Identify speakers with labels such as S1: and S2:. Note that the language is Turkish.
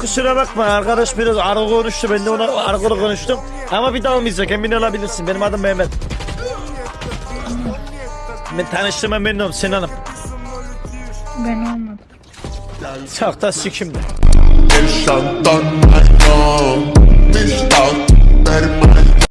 S1: kusura bakma arkadaş biraz argo konuştu ben de ona argo konuştum. Ama bir daha olmayacak emin olabilirsin benim adım Mehmet. Ben tanıştığıma memnun oldum Sinan Hanım.
S2: Ben olmadım.
S1: Çok da sikimde.
S3: El